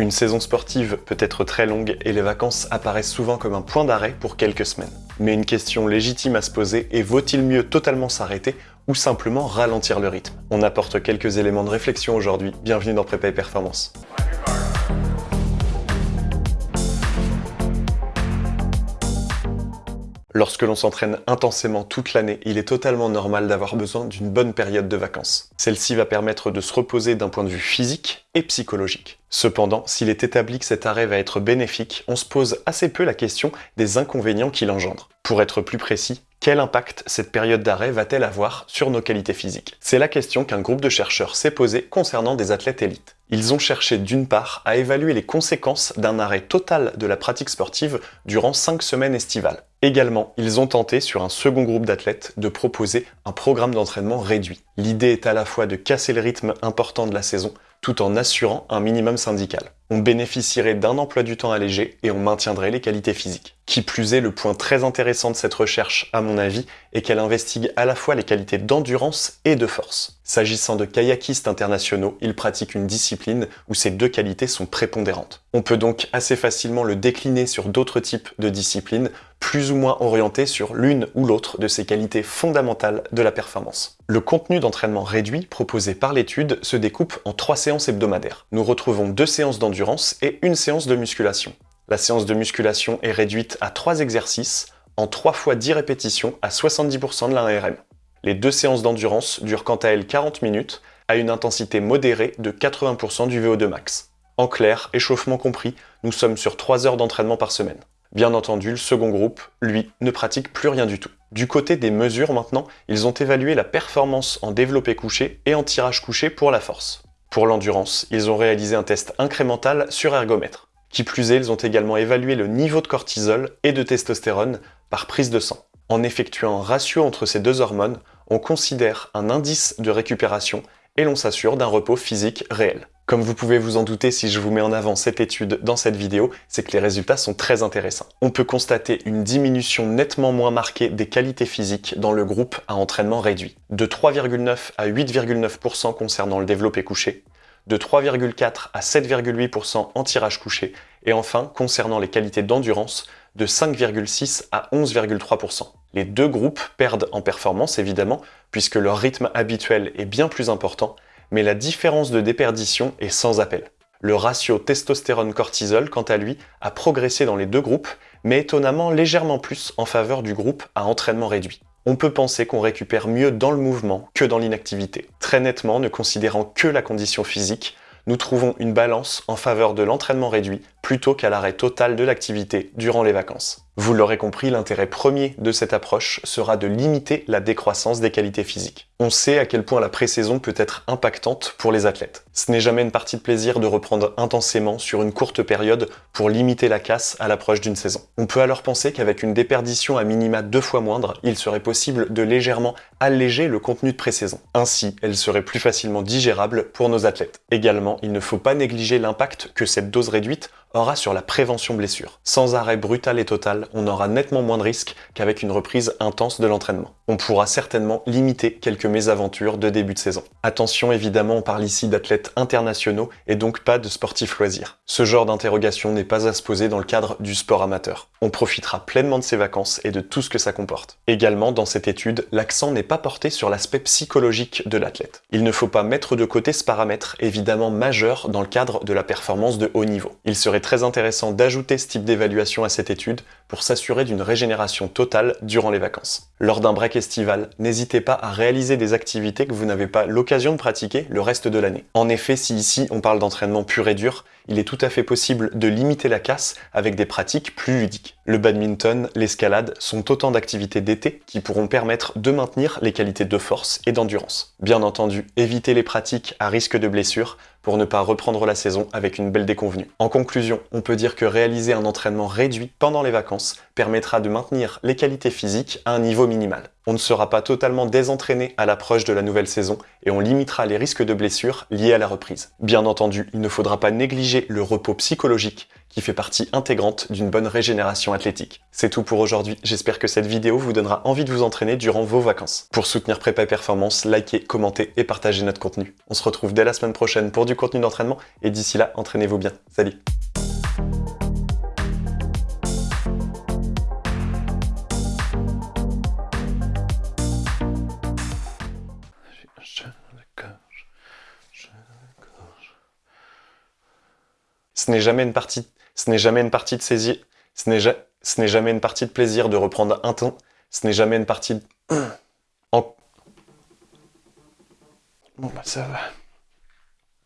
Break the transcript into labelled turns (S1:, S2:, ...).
S1: Une saison sportive peut être très longue et les vacances apparaissent souvent comme un point d'arrêt pour quelques semaines. Mais une question légitime à se poser est vaut-il mieux totalement s'arrêter ou simplement ralentir le rythme? On apporte quelques éléments de réflexion aujourd'hui, bienvenue dans Prépa et Performance. Lorsque l'on s'entraîne intensément toute l'année, il est totalement normal d'avoir besoin d'une bonne période de vacances. Celle-ci va permettre de se reposer d'un point de vue physique et psychologique. Cependant, s'il est établi que cet arrêt va être bénéfique, on se pose assez peu la question des inconvénients qu'il engendre. Pour être plus précis, quel impact cette période d'arrêt va-t-elle avoir sur nos qualités physiques? C'est la question qu'un groupe de chercheurs s'est posé concernant des athlètes élites. Ils ont cherché d'une part à évaluer les conséquences d'un arrêt total de la pratique sportive durant 5 semaines estivales. Également, ils ont tenté sur un second groupe d'athlètes de proposer un programme d'entraînement réduit. L'idée est à la fois de casser le rythme important de la saison, tout en assurant un minimum syndical. On bénéficierait d'un emploi du temps allégé et on maintiendrait les qualités physiques. Qui plus est, le point très intéressant de cette recherche, à mon avis, est qu'elle investigue à la fois les qualités d'endurance et de force. S'agissant de kayakistes internationaux, ils pratiquent une discipline où ces deux qualités sont prépondérantes. On peut donc assez facilement le décliner sur d'autres types de disciplines, plus ou moins orientés sur l'une ou l'autre de ces qualités fondamentales de la performance. Le contenu d'entraînement réduit proposé par l'étude se découpe en trois séances hebdomadaires. Nous retrouvons deux séances d'endurance et une séance de musculation. La séance de musculation est réduite à trois exercices, en 3 fois 10 répétitions à 70% de l'ARM. Les deux séances d'endurance durent quant à elles 40 minutes, à une intensité modérée de 80% du VO2 max. En clair, échauffement compris, nous sommes sur 3 heures d'entraînement par semaine. Bien entendu, le second groupe, lui, ne pratique plus rien du tout. Du côté des mesures maintenant, ils ont évalué la performance en développé couché et en tirage couché pour la force. Pour l'endurance, ils ont réalisé un test incrémental sur ergomètre. Qui plus est, ils ont également évalué le niveau de cortisol et de testostérone par prise de sang. En effectuant un ratio entre ces deux hormones, on considère un indice de récupération et l'on s'assure d'un repos physique réel. Comme vous pouvez vous en douter si je vous mets en avant cette étude dans cette vidéo, c'est que les résultats sont très intéressants. On peut constater une diminution nettement moins marquée des qualités physiques dans le groupe à entraînement réduit, de 3,9 à 8,9% concernant le développé couché, de 3,4 à 7,8% en tirage couché, et enfin, concernant les qualités d'endurance, de 5,6 à 11,3%. Les deux groupes perdent en performance évidemment, puisque leur rythme habituel est bien plus important, mais la différence de déperdition est sans appel. Le ratio testostérone-cortisol, quant à lui, a progressé dans les deux groupes, mais étonnamment légèrement plus en faveur du groupe à entraînement réduit on peut penser qu'on récupère mieux dans le mouvement que dans l'inactivité. Très nettement, ne considérant que la condition physique, nous trouvons une balance en faveur de l'entraînement réduit plutôt qu'à l'arrêt total de l'activité durant les vacances. Vous l'aurez compris, l'intérêt premier de cette approche sera de limiter la décroissance des qualités physiques. On sait à quel point la pré-saison peut être impactante pour les athlètes. Ce n'est jamais une partie de plaisir de reprendre intensément sur une courte période pour limiter la casse à l'approche d'une saison. On peut alors penser qu'avec une déperdition à minima deux fois moindre, il serait possible de légèrement alléger le contenu de pré-saison. Ainsi, elle serait plus facilement digérable pour nos athlètes. Également, il ne faut pas négliger l'impact que cette dose réduite aura sur la prévention blessure. Sans arrêt brutal et total, on aura nettement moins de risques qu'avec une reprise intense de l'entraînement. On pourra certainement limiter quelques mésaventures de début de saison. Attention, évidemment, on parle ici d'athlètes internationaux et donc pas de sportifs loisirs. Ce genre d'interrogation n'est pas à se poser dans le cadre du sport amateur. On profitera pleinement de ces vacances et de tout ce que ça comporte. Également, dans cette étude, l'accent n'est pas porté sur l'aspect psychologique de l'athlète. Il ne faut pas mettre de côté ce paramètre évidemment majeur dans le cadre de la performance de haut niveau. Il serait très intéressant d'ajouter ce type d'évaluation à cette étude pour s'assurer d'une régénération totale durant les vacances. Lors d'un break estival, n'hésitez pas à réaliser des activités que vous n'avez pas l'occasion de pratiquer le reste de l'année. En effet, si ici on parle d'entraînement pur et dur, il est tout à fait possible de limiter la casse avec des pratiques plus ludiques. Le badminton, l'escalade sont autant d'activités d'été qui pourront permettre de maintenir les qualités de force et d'endurance. Bien entendu, évitez les pratiques à risque de blessure pour ne pas reprendre la saison avec une belle déconvenue. En conclusion, on peut dire que réaliser un entraînement réduit pendant les vacances permettra de maintenir les qualités physiques à un niveau minimal. On ne sera pas totalement désentraîné à l'approche de la nouvelle saison et on limitera les risques de blessures liés à la reprise. Bien entendu, il ne faudra pas négliger le repos psychologique qui fait partie intégrante d'une bonne régénération athlétique. C'est tout pour aujourd'hui, j'espère que cette vidéo vous donnera envie de vous entraîner durant vos vacances. Pour soutenir Prépa Performance, likez, commentez et partagez notre contenu. On se retrouve dès la semaine prochaine pour du contenu d'entraînement et d'ici là, entraînez-vous bien. Salut Ce n'est jamais une partie, de saisir, ce n'est ce n'est jamais une partie de plaisir de reprendre un temps, ce n'est jamais une partie de... en... Bon bah ça va.